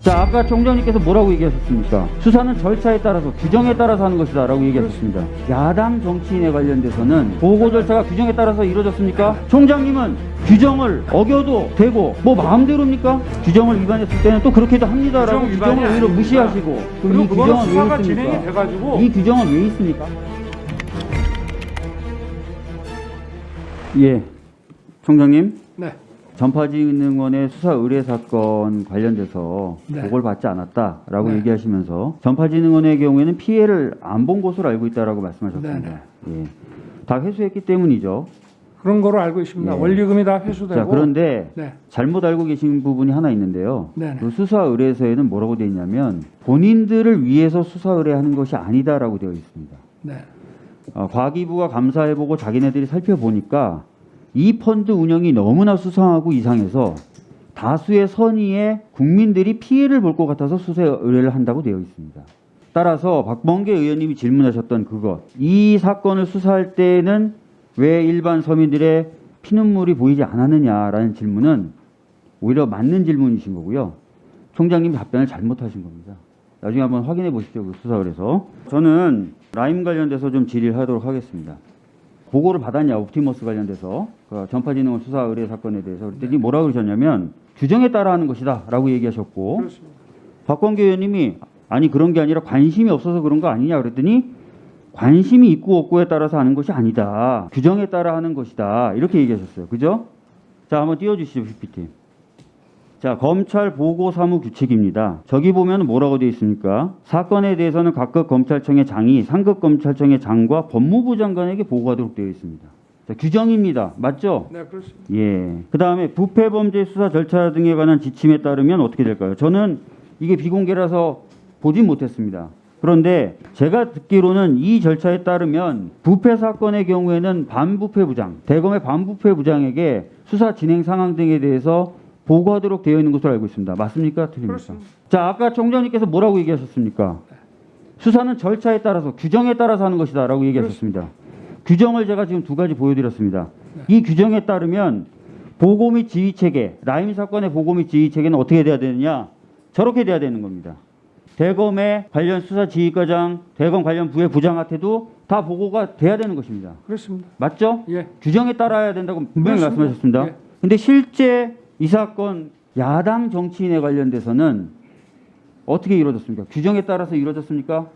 자, 아까 총장님께서 뭐라고 얘기하셨습니까? 수사는 절차에 따라서 규정에 따라서 하는 것이다 라고 얘기하셨습니다. 야당 정치인에 관련돼서는 보고 절차가 규정에 따라서 이루어졌습니까? 총장님은 규정을 어겨도 되고 뭐 마음대로입니까? 규정을 위반했을 때는 또 그렇게도 합니다 라고 규정 위반이 규정을 오히려. 무시하시고 그럼 이 규정은 수사가 왜 진행이 있습니까? 돼가지고 이 규정은 왜 있습니까? 예, 총장님. 네. 전파진흥원의 수사 의뢰 사건 관련돼서 네. 보고를 받지 않았다라고 네. 얘기하시면서 전파진흥원의 경우에는 피해를 안 본 것으로 알고 있다라고 말씀하셨습니다. 예. 다 회수했기 때문이죠. 그런 거로 알고 있습니다. 예. 원리금이 다 회수되고. 자, 그런데 네. 잘못 알고 계신 부분이 하나 있는데요. 네네. 그 수사 의뢰서에는 뭐라고 되어 있냐면 본인들을 위해서 수사 의뢰하는 것이 아니다라고 되어 있습니다. 네. 어, 과기부가 감사해보고 자기네들이 살펴보니까 이 펀드 운영이 너무나 수상하고 이상해서 다수의 선의에 국민들이 피해를 볼 것 같아서 수사 의뢰를 한다고 되어 있습니다. 따라서 박범계 의원님이 질문하셨던 그것, 이 사건을 수사할 때는 왜 일반 서민들의 피눈물이 보이지 않았느냐라는 질문은 오히려 맞는 질문이신 거고요. 총장님 답변을 잘못하신 겁니다. 나중에 한번 확인해 보십시오. 그 수사 의뢰서. 저는 라임 관련돼서 좀 질의를 하도록 하겠습니다. 보고를 받았냐 옵티머스 관련돼서. 그 전파진흥원 수사 의뢰 사건에 대해서. 그랬더니 뭐라고 그러셨냐면 규정에 따라 하는 것이다 라고 얘기하셨고. 그렇습니다. 박광계 의원님이 아니 그런 게 아니라 관심이 없어서 그런 거 아니냐 그랬더니 관심이 있고 없고에 따라서 하는 것이 아니다. 규정에 따라 하는 것이다. 이렇게 얘기하셨어요. 그죠? 자 한번 띄워주시죠 PPT 자 검찰 보고 사무 규칙입니다 저기 보면 뭐라고 되어 있습니까 사건에 대해서는 각급 검찰청의 장이 상급 검찰청의 장과 법무부 장관에게 보고하도록 되어 있습니다 자, 규정입니다 맞죠? 네, 그렇습니다. 예. 그 다음에 부패 범죄 수사 절차 등에 관한 지침에 따르면 어떻게 될까요? 저는 이게 비공개라서 보진 못했습니다. 그런데 제가 듣기로는 이 절차에 따르면 부패 사건의 경우에는 반부패 부장, 대검의 반부패 부장에게 수사 진행 상황 등에 대해서 보고하도록 되어 있는 것으로 알고 있습니다. 맞습니까? 틀립니까? 그렇습니다. 자, 아까 총장님께서 뭐라고 얘기하셨습니까? 수사는 절차에 따라서 규정에 따라서 하는 것이다라고 얘기하셨습니다. 규정을 제가 지금 두 가지 보여드렸습니다. 이 규정에 따르면 보고 및 지휘 체계, 라임 사건의 보고 및 지휘 체계는 어떻게 돼야 되느냐? 저렇게 돼야 되는 겁니다. 대검의 관련 수사 지휘과장, 대검 관련 부의 부장한테도 다 보고가 돼야 되는 것입니다. 그렇습니다. 맞죠? 예. 규정에 따라야 된다고 분명히 그렇습니다. 말씀하셨습니다. 예. 근데 실제 이 사건 야당 정치인에 관련돼서는 어떻게 이루어졌습니까? 규정에 따라서 이루어졌습니까?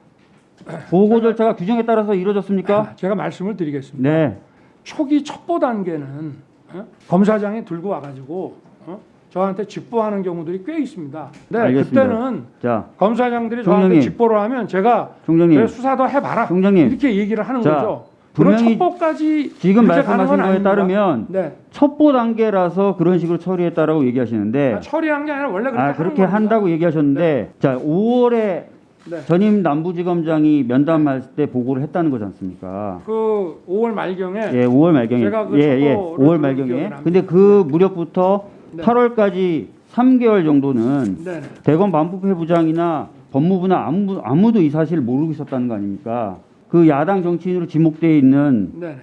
보고 절차가 규정에 따라서 이루어졌습니까? 제가 말씀을 드리겠습니다. 네. 초기 첩보 단계는 어? 검사장이 들고 와가지고 어? 저한테 직보하는 경우들이 꽤 있습니다. 네, 알겠습니다. 그때는 자, 검사장들이 총장님. 저한테 직보를 하면 제가 총장님. 그래 수사 도 해봐라 총장님. 이렇게 얘기를 하는 자, 거죠. 그런 분명히 첩보까지 지금 말씀하신 건 거에. 따르면 네. 첩보 단계라서 그런 식으로 처리했다라고 얘기하시는데 아, 처리한 게 아니라 원래 그렇게, 아, 그렇게. 한다고 얘기하셨는데 자, 5월에 네. 전임 남부지검장이 면담할 때 보고를 했다는 거지 않습니까? 그 5월 말경에 예, 5월 말경에. 제가 그 예, 예. 첩보를 5월 들은 말경에. 근데 그 무렵부터 네. 8월까지 3개월 정도는 네. 대검 반부패 부장이나 법무부나 아무, 아무도 이 사실을 모르고 있었다는 거 아닙니까? 그 야당 정치인으로 지목되어 있는 네.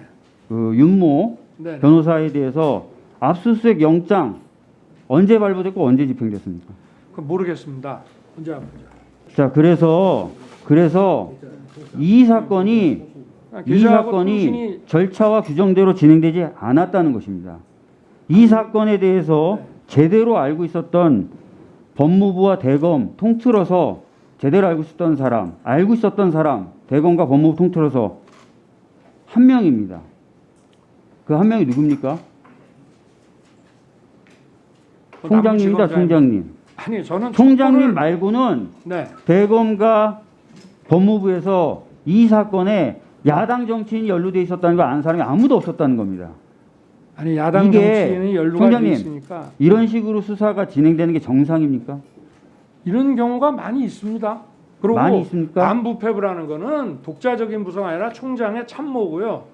그 윤모 네. 변호사에 대해서 압수수색 영장 언제 발부됐고 언제 집행됐습니까? 그 모르겠습니다. 언제 자, 그래서 그래서 이 사건이 이 기자하고 사건이 절차와 규정대로 진행되지 않았다는 것입니다. 이 사건에 대해서 제대로 알고 있었던 법무부와 대검 통틀어서 제대로 알고 있었던 사람, 알고 있었던 사람, 대검과 법무부 통틀어서 한 명입니다. 그 한 명이 누굽니까? 그 총장님입니다, 남부지검장이- 총장님. 아니 저는 총장님 첩보를- 말고는 네. 대검과 법무부에서 이 사건에 야당 정치인이 연루돼 있었다는 걸 아는 사람이 아무도 없었다는 겁니다. 아니 야당 정치인이 연루가 돼 총장님, 있으니까 이런 식으로 수사가 진행되는 게 정상입니까? 이런 경우가 많이 있습니다. 그리고 많이? 반부패부라는 거는 독자적인 부서가 아니라 총장의 참모고요.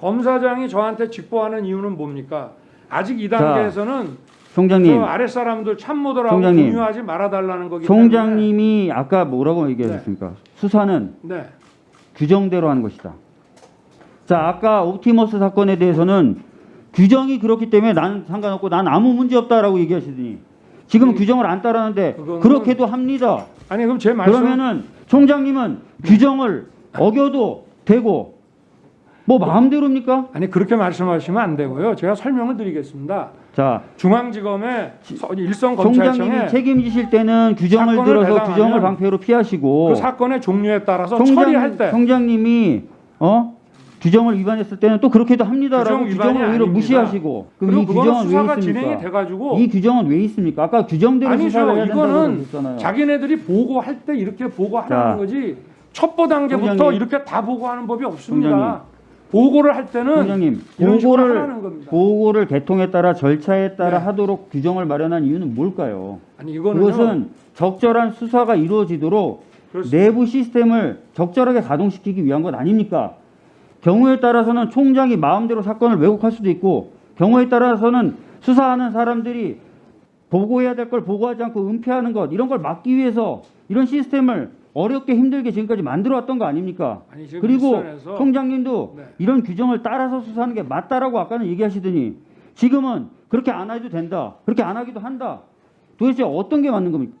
검사장이 저한테 직보하는 이유는 뭡니까? 아직 이 자, 단계에서는 총장님, 저 아랫 사람들 참모들하고 총장님. 공유하지 말아달라는 거기 총장님이 아까 뭐라고 얘기하셨습니까? 수사는 때문에 네. 규정대로 하는 것이다. 자, 아까 옵티머스 사건에 대해서는 규정이 그렇기 때문에 나는 상관없고 난 아무 문제 없다라고 얘기하시더니 지금 아니, 규정을 안 따르는데 그거는- 그렇게도 합니다. 아니 그럼 제 말씀 그러면은 총장님은 규정을 어겨도 되고 뭐 마음대로입니까? 아니 그렇게 말씀하시면 안 되고요. 제가 설명을 드리겠습니다. 자, 중앙지검의 서- 일선 총장님이 검찰청의 책임지실 때는 규정을 들어서 규정을 방패로 피하시고 그 사건의 종류에 따라서 총장, 처리할 때 총장님이 어 규정을 위반했을 때는 또 그렇게도 합니다라고 규정 규정을 오히려 아닙니다. 무시하시고 그럼 이 규정은 왜 수사가 진행이 있습니까? 돼가지고 이 규정은 왜 있습니까? 아까 규정대로 아니죠. 수사를 해야 이거는. 자기네들이 보고할 때 이렇게 보고하라는 자, 거지 첩보 단계부터 총장님. 이렇게 다 보고하는 법이 없습니다. 총장님. 보고를 할 때는 총장님 보고를. 보고를 개통에 따라 절차에 따라 네. 하도록 규정을 마련한 이유는 뭘까요? 아니 이거는 그것은 적절한 수사가 이루어지도록 그렇습니다. 내부 시스템을 적절하게 가동시키기 위한 것 아닙니까? 경우에 따라서는 총장이 마음대로 사건을 왜곡할 수도 있고 경우에 따라서는 수사하는 사람들이 보고해야 될 걸 보고하지 않고 은폐하는 것 이런 걸 막기 위해서 이런 시스템을 어렵게 힘들게 지금까지 만들어 왔던 거 아닙니까? 아니 그리고 일선에서 총장님도 네. 이런 규정을 따라서 수사하는 게 맞다라고 아까는 얘기하시더니 지금은 그렇게 안 해도 된다. 그렇게 안 하기도 한다. 도대체 어떤 게 맞는 겁니까?